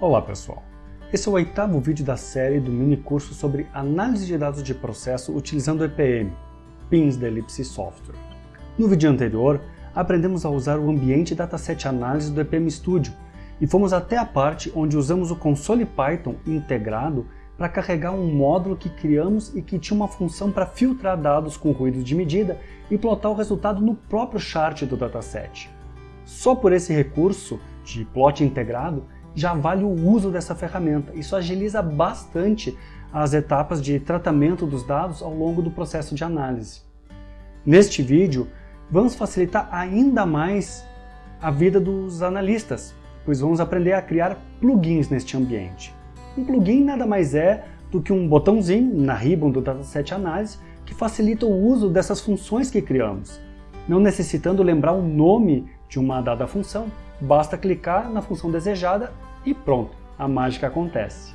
Olá pessoal, esse é o oitavo vídeo da série do mini curso sobre análise de dados de processo utilizando EPM, Pins da Ellipse Software. No vídeo anterior, aprendemos a usar o ambiente Dataset Análise do EPM Studio e fomos até a parte onde usamos o console Python integrado para carregar um módulo que criamos e que tinha uma função para filtrar dados com ruídos de medida e plotar o resultado no próprio chart do dataset. Só por esse recurso de plot integrado, já vale o uso dessa ferramenta. Isso agiliza bastante as etapas de tratamento dos dados ao longo do processo de análise. Neste vídeo, vamos facilitar ainda mais a vida dos analistas, pois vamos aprender a criar plugins neste ambiente. Um plugin nada mais é do que um botãozinho na ribbon do Dataset Análise que facilita o uso dessas funções que criamos, não necessitando lembrar o nome de uma dada função, basta clicar na função desejada e pronto, a mágica acontece.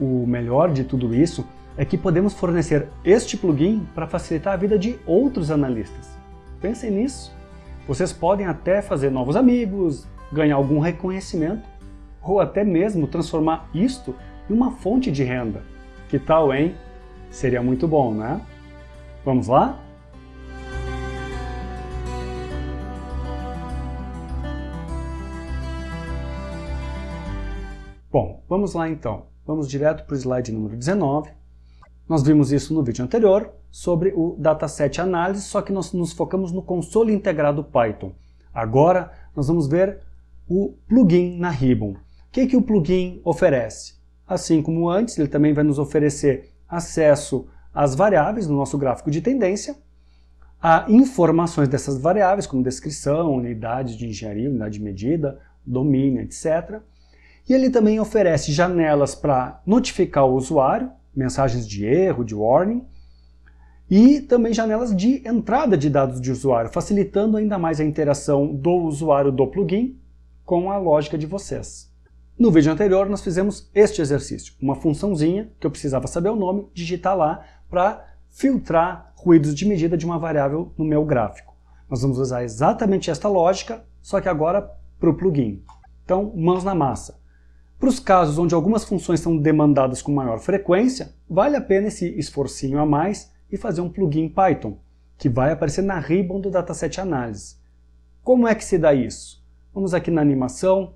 O melhor de tudo isso é que podemos fornecer este plugin para facilitar a vida de outros analistas. Pensem nisso. Vocês podem até fazer novos amigos, ganhar algum reconhecimento, ou até mesmo transformar isto em uma fonte de renda. Que tal, hein? Seria muito bom, né? Vamos lá? Bom, vamos lá então. Vamos direto para o slide número 19. Nós vimos isso no vídeo anterior, sobre o dataset análise, só que nós nos focamos no console integrado Python. Agora nós vamos ver o plugin na Ribbon. O que, que o plugin oferece? Assim como antes, ele também vai nos oferecer acesso às variáveis no nosso gráfico de tendência, a informações dessas variáveis, como descrição, unidade de engenharia, unidade de medida, domínio, etc. E ele também oferece janelas para notificar o usuário, mensagens de erro, de warning, e também janelas de entrada de dados de usuário, facilitando ainda mais a interação do usuário do plugin com a lógica de vocês. No vídeo anterior nós fizemos este exercício, uma funçãozinha que eu precisava saber o nome, digitar lá para filtrar ruídos de medida de uma variável no meu gráfico. Nós vamos usar exatamente esta lógica, só que agora para o plugin. Então, mãos na massa. Para os casos onde algumas funções são demandadas com maior frequência, vale a pena esse esforcinho a mais e fazer um plugin Python, que vai aparecer na ribbon do Dataset Análise. Como é que se dá isso? Vamos aqui na animação.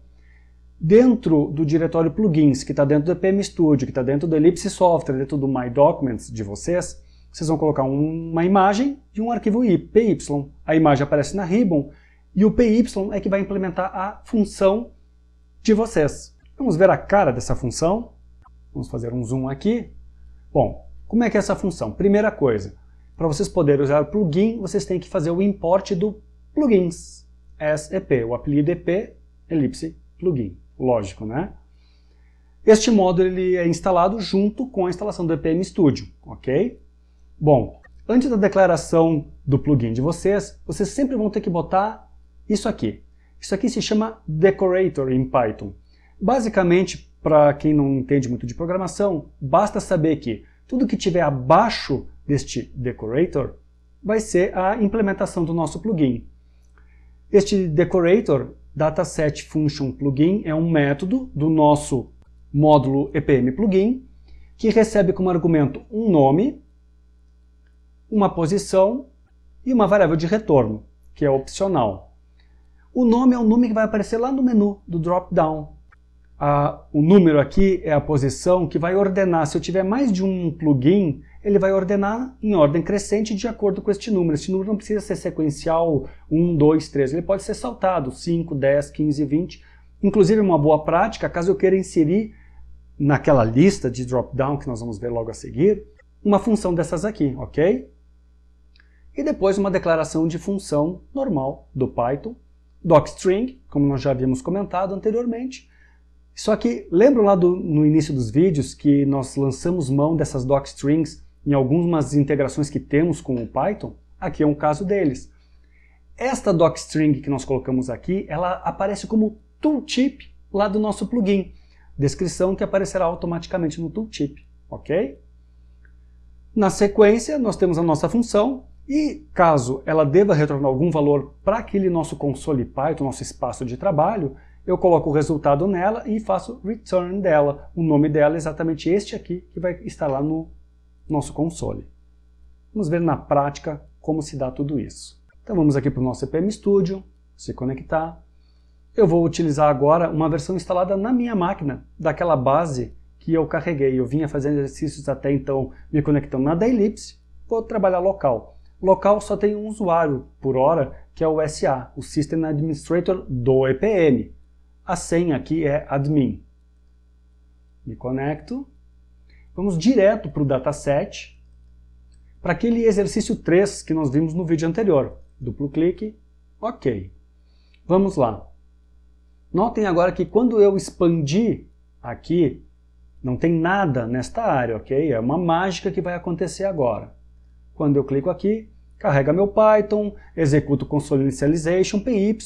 Dentro do diretório plugins, que está dentro do EPM Studio, que está dentro do Ellipse Software, dentro do My Documents de vocês, vocês vão colocar um, uma imagem de um arquivo PY. A imagem aparece na ribbon e o PY é que vai implementar a função de vocês. Vamos ver a cara dessa função. Vamos fazer um zoom aqui. Bom, como é que é essa função? Primeira coisa, para vocês poderem usar o plugin, vocês têm que fazer o import do plugins, SEP, o apelido EP, elipse, plugin. Lógico, né? Este módulo ele é instalado junto com a instalação do EPM Studio, ok? Bom, antes da declaração do plugin de vocês, vocês sempre vão ter que botar isso aqui. Isso aqui se chama Decorator em Python. Basicamente, para quem não entende muito de programação, basta saber que tudo que tiver abaixo deste decorator vai ser a implementação do nosso plugin. Este decorator, dataset function plugin, é um método do nosso módulo EPM plugin que recebe como argumento um nome, uma posição e uma variável de retorno, que é opcional. O nome é o nome que vai aparecer lá no menu do drop-down a, o número aqui é a posição que vai ordenar, se eu tiver mais de um plugin, ele vai ordenar em ordem crescente de acordo com este número. Este número não precisa ser sequencial 1, 2, 3, ele pode ser saltado 5, 10, 15, 20. Inclusive uma boa prática, caso eu queira inserir naquela lista de drop-down que nós vamos ver logo a seguir, uma função dessas aqui, ok? E depois uma declaração de função normal do Python, docstring, como nós já havíamos comentado anteriormente, só que lembram lá do, no início dos vídeos que nós lançamos mão dessas docstrings em algumas integrações que temos com o Python? Aqui é um caso deles. Esta docstring que nós colocamos aqui, ela aparece como tooltip lá do nosso plugin. Descrição que aparecerá automaticamente no tooltip, ok? Na sequência, nós temos a nossa função e caso ela deva retornar algum valor para aquele nosso console Python, nosso espaço de trabalho, eu coloco o resultado nela e faço return dela. O nome dela é exatamente este aqui, que vai estar lá no nosso console. Vamos ver na prática como se dá tudo isso. Então vamos aqui para o nosso EPM Studio, se conectar. Eu vou utilizar agora uma versão instalada na minha máquina, daquela base que eu carreguei. Eu vinha fazendo exercícios até então me conectando na da Ellipse, vou trabalhar local. Local só tem um usuário por hora, que é o SA, o System Administrator do EPM. A senha aqui é admin. Me conecto. Vamos direto para o dataset, para aquele exercício 3 que nós vimos no vídeo anterior. Duplo clique, ok. Vamos lá. Notem agora que quando eu expandir aqui, não tem nada nesta área, ok? É uma mágica que vai acontecer agora. Quando eu clico aqui, carrega meu Python, executo console initialization, py,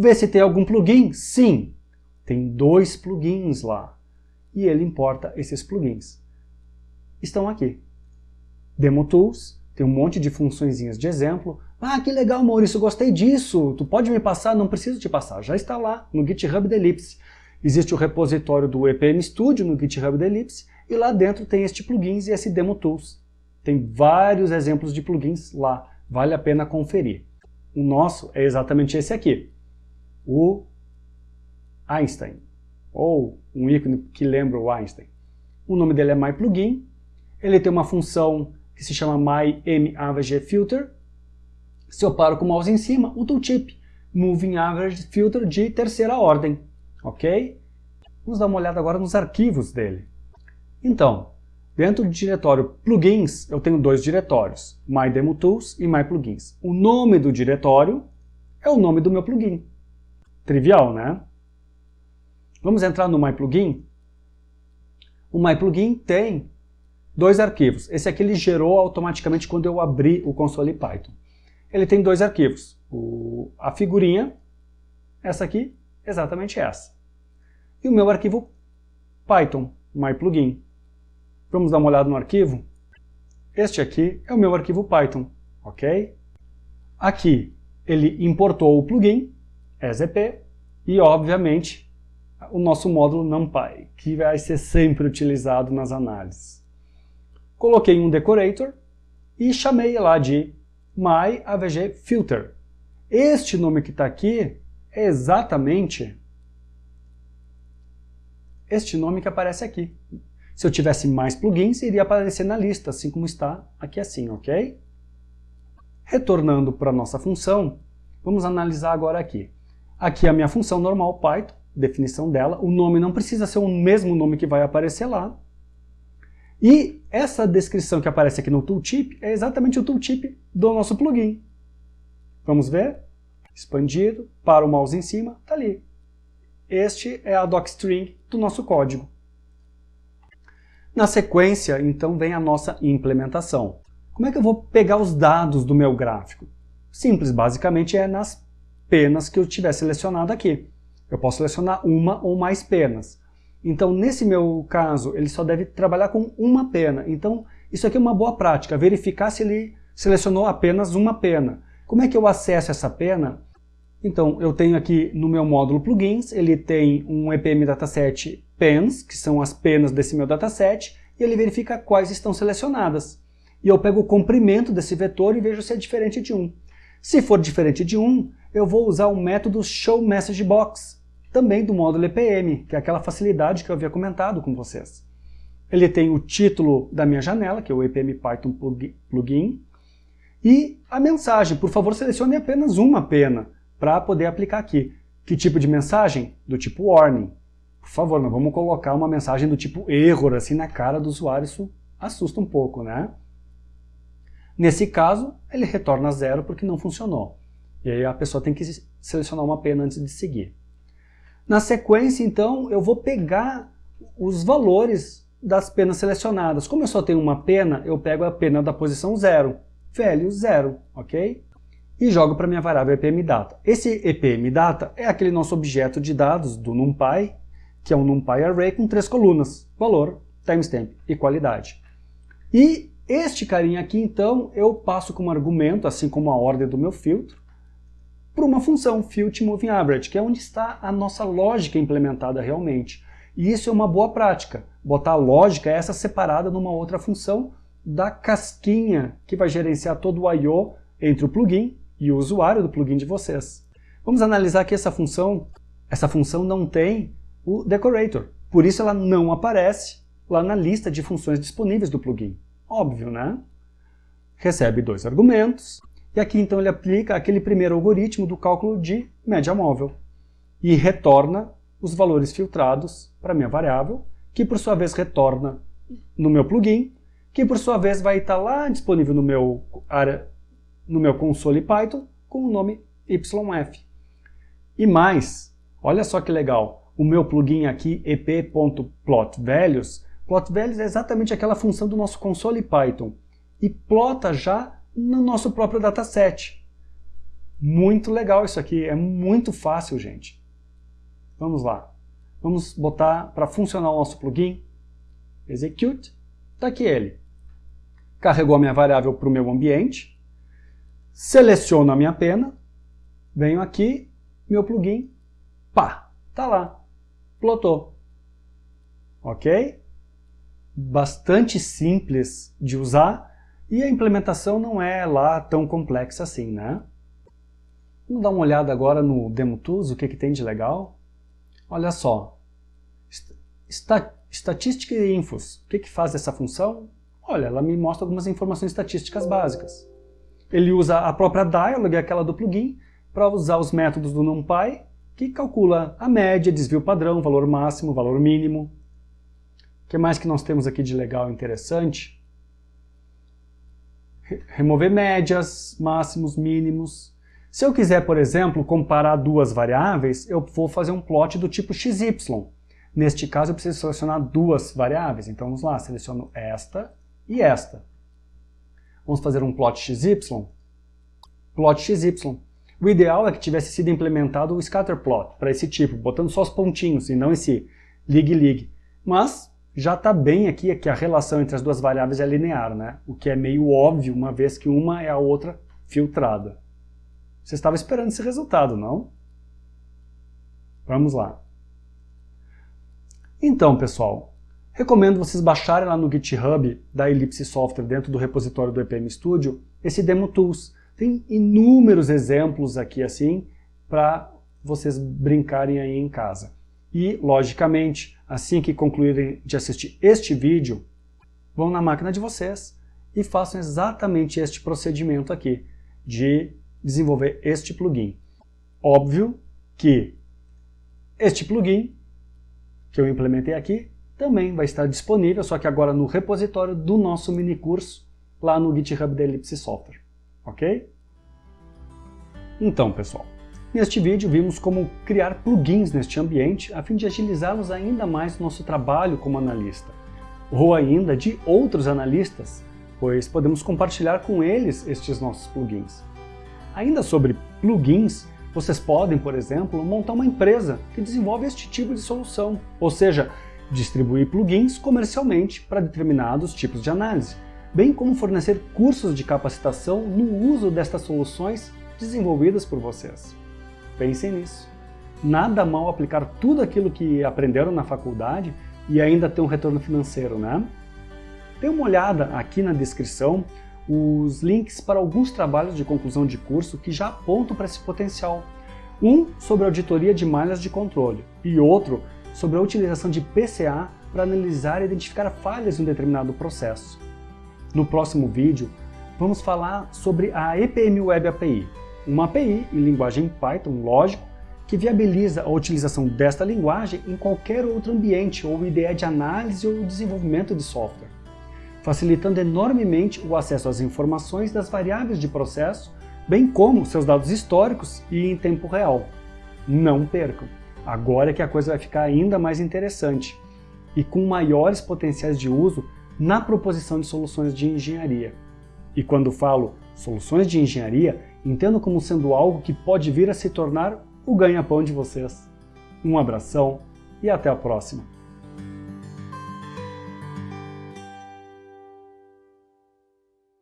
vê se tem algum plugin. Sim, tem dois plugins lá. E ele importa esses plugins. Estão aqui. Demo Tools, tem um monte de funçõezinhas de exemplo. Ah, que legal, Maurício, gostei disso. Tu pode me passar? Não preciso te passar, já está lá no GitHub da Ellipse. Existe o repositório do EPM Studio no GitHub da Ellipse e lá dentro tem este plugins e esse Demo Tools. Tem vários exemplos de plugins lá, vale a pena conferir. O nosso é exatamente esse aqui, o Einstein, ou um ícone que lembra o Einstein. O nome dele é MyPlugin, ele tem uma função que se chama MyMAVGFilter. Se eu paro com o mouse em cima, o tooltip, Moving Average Filter de terceira ordem ok? Vamos dar uma olhada agora nos arquivos dele. Então, dentro do diretório plugins, eu tenho dois diretórios, MyDemoTools e MyPlugins. O nome do diretório é o nome do meu plugin. Trivial, né? Vamos entrar no MyPlugin. O MyPlugin tem dois arquivos. Esse aqui ele gerou automaticamente quando eu abri o console Python. Ele tem dois arquivos. O, a figurinha, essa aqui, exatamente essa. E o meu arquivo Python, myplugin. Vamos dar uma olhada no arquivo? Este aqui é o meu arquivo Python, ok? Aqui ele importou o plugin, EZP, e obviamente o nosso módulo NumPy, que vai ser sempre utilizado nas análises. Coloquei um decorator e chamei lá de myavgfilter. Este nome que está aqui é exatamente este nome que aparece aqui. Se eu tivesse mais plugins, iria aparecer na lista, assim como está aqui assim, ok? Retornando para a nossa função, vamos analisar agora aqui. Aqui é a minha função normal Python, definição dela. O nome não precisa ser o mesmo nome que vai aparecer lá. E essa descrição que aparece aqui no tooltip é exatamente o tooltip do nosso plugin. Vamos ver? expandido, para o mouse em cima, está ali. Este é a docstring do nosso código. Na sequência, então, vem a nossa implementação. Como é que eu vou pegar os dados do meu gráfico? Simples, basicamente é nas penas que eu tiver selecionado aqui. Eu posso selecionar uma ou mais penas. Então, nesse meu caso, ele só deve trabalhar com uma pena. Então, isso aqui é uma boa prática, verificar se ele selecionou apenas uma pena. Como é que eu acesso essa pena? Então, eu tenho aqui no meu módulo plugins, ele tem um EPM dataset pens, que são as penas desse meu dataset, e ele verifica quais estão selecionadas. E eu pego o comprimento desse vetor e vejo se é diferente de 1. Se for diferente de 1, eu vou usar o método showMessageBox, também do módulo EPM, que é aquela facilidade que eu havia comentado com vocês. Ele tem o título da minha janela, que é o EPM Python Plugin, e a mensagem, por favor selecione apenas uma pena para poder aplicar aqui. Que tipo de mensagem? Do tipo warning. Por favor, não vamos colocar uma mensagem do tipo error assim na cara do usuário, isso assusta um pouco, né? Nesse caso, ele retorna zero porque não funcionou. E aí a pessoa tem que selecionar uma pena antes de seguir. Na sequência, então, eu vou pegar os valores das penas selecionadas. Como eu só tenho uma pena, eu pego a pena da posição zero velho zero, ok? E jogo para minha variável epmdata. Esse epmdata é aquele nosso objeto de dados do NumPy, que é um NumPy Array com três colunas, valor, timestamp e qualidade. E este carinha aqui, então, eu passo como argumento, assim como a ordem do meu filtro, por uma função, Filt Moving Average, que é onde está a nossa lógica implementada realmente. E isso é uma boa prática, botar a lógica essa separada numa outra função da casquinha que vai gerenciar todo o I.O. entre o plugin e o usuário do plugin de vocês. Vamos analisar que essa função, essa função não tem o decorator, por isso ela não aparece lá na lista de funções disponíveis do plugin. Óbvio, né? Recebe dois argumentos, e aqui então ele aplica aquele primeiro algoritmo do cálculo de média móvel e retorna os valores filtrados para minha variável, que por sua vez retorna no meu plugin, que por sua vez vai estar lá disponível no meu, área, no meu console Python com o nome YF. E mais, olha só que legal, o meu plugin aqui ep.plotValues, plotValues é exatamente aquela função do nosso console Python, e plota já no nosso próprio dataset. Muito legal isso aqui, é muito fácil, gente. Vamos lá. Vamos botar para funcionar o nosso plugin. Execute. Está aqui ele. Carregou a minha variável para o meu ambiente. Seleciono a minha pena. Venho aqui, meu plugin. Pá, tá lá. Plotou. Ok? Bastante simples de usar e a implementação não é lá tão complexa assim, né? Vamos dar uma olhada agora no Demo Tools, o que, que tem de legal. Olha só, estatística e infos. O que, que faz essa função? Olha, ela me mostra algumas informações estatísticas básicas. Ele usa a própria dialog, aquela do plugin, para usar os métodos do NumPy, que calcula a média, desvio padrão, valor máximo, valor mínimo. O que mais que nós temos aqui de legal e interessante? Remover médias, máximos, mínimos. Se eu quiser, por exemplo, comparar duas variáveis, eu vou fazer um plot do tipo XY. Neste caso, eu preciso selecionar duas variáveis. Então, vamos lá, seleciono esta e esta. Vamos fazer um plot XY. Plot XY. O ideal é que tivesse sido implementado o scatterplot para esse tipo, botando só os pontinhos e não esse lig-lig. Mas já está bem aqui que a relação entre as duas variáveis é linear, né? o que é meio óbvio, uma vez que uma é a outra filtrada. Você estava esperando esse resultado, não? Vamos lá. Então, pessoal, recomendo vocês baixarem lá no GitHub da Ellipse Software, dentro do repositório do EPM Studio, esse Demo Tools. Tem inúmeros exemplos aqui assim, para vocês brincarem aí em casa. E, logicamente, assim que concluírem de assistir este vídeo, vão na máquina de vocês e façam exatamente este procedimento aqui, de desenvolver este plugin. Óbvio que este plugin, que eu implementei aqui, também vai estar disponível, só que agora no repositório do nosso mini curso, lá no GitHub da Ellipse Software. Ok? Então, pessoal, Neste vídeo vimos como criar plugins neste ambiente a fim de agilizarmos ainda mais nosso trabalho como analista, ou ainda de outros analistas, pois podemos compartilhar com eles estes nossos plugins. Ainda sobre plugins, vocês podem, por exemplo, montar uma empresa que desenvolve este tipo de solução, ou seja, distribuir plugins comercialmente para determinados tipos de análise, bem como fornecer cursos de capacitação no uso destas soluções desenvolvidas por vocês. Pensem nisso. Nada mal aplicar tudo aquilo que aprenderam na faculdade e ainda ter um retorno financeiro, né? Dê uma olhada aqui na descrição os links para alguns trabalhos de conclusão de curso que já apontam para esse potencial. Um sobre auditoria de malhas de controle e outro sobre a utilização de PCA para analisar e identificar falhas em um determinado processo. No próximo vídeo, vamos falar sobre a EPM Web API, uma API em linguagem Python, lógico, que viabiliza a utilização desta linguagem em qualquer outro ambiente ou IDE de análise ou desenvolvimento de software, facilitando enormemente o acesso às informações das variáveis de processo, bem como seus dados históricos e em tempo real. Não percam! Agora é que a coisa vai ficar ainda mais interessante e com maiores potenciais de uso na proposição de soluções de engenharia. E quando falo soluções de engenharia, entendo como sendo algo que pode vir a se tornar o ganha-pão de vocês. Um abração e até a próxima!